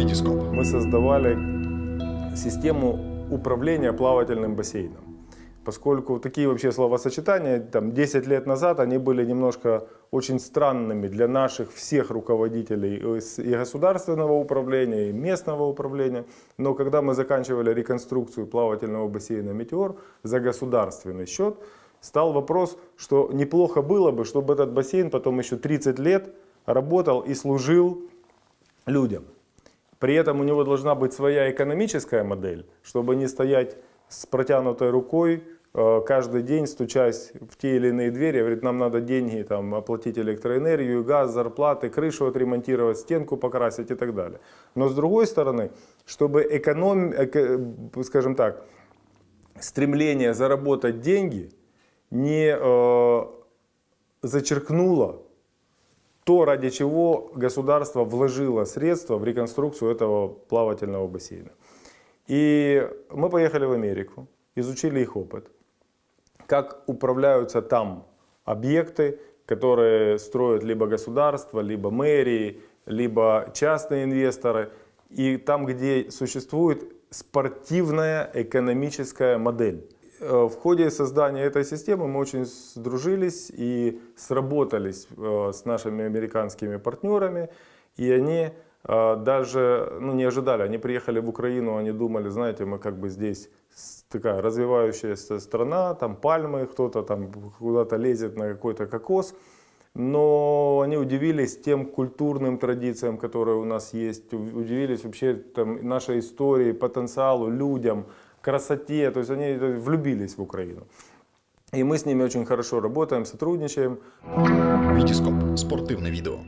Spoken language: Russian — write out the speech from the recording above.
Витископ. мы создавали систему управления плавательным бассейном. Поскольку такие вообще словосочетания, там 10 лет назад, они были немножко очень странными для наших всех руководителей и государственного управления, и местного управления. Но когда мы заканчивали реконструкцию плавательного бассейна «Метеор» за государственный счет, стал вопрос, что неплохо было бы, чтобы этот бассейн потом еще 30 лет работал и служил людям. При этом у него должна быть своя экономическая модель, чтобы не стоять с протянутой рукой э, каждый день, стучась в те или иные двери, говорит, нам надо деньги там, оплатить электроэнергию, газ, зарплаты, крышу отремонтировать, стенку покрасить и так далее. Но с другой стороны, чтобы эконом, эко- скажем так, стремление заработать деньги не э, зачеркнуло то, ради чего государство вложило средства в реконструкцию этого плавательного бассейна. И мы поехали в Америку, изучили их опыт, как управляются там объекты, которые строят либо государство, либо мэрии, либо частные инвесторы. И там, где существует спортивная экономическая модель. Э, В ходе создания этой системы мы очень сдружились и сработались э, с нашими американскими партнерами. И они э, даже ну, не ожидали, они приехали в Украину, они думали, знаете, мы как бы здесь такая развивающаяся страна, там пальмы, кто-то там куда-то лезет на какой-то кокос. Но они удивились тем культурным традициям, которые у нас есть, удивились вообще там, нашей истории, потенциалу, людям, красоте. То есть они влюбились в Украину. И мы с ними очень хорошо работаем, сотрудничаем. Витископ. Спортивне відео.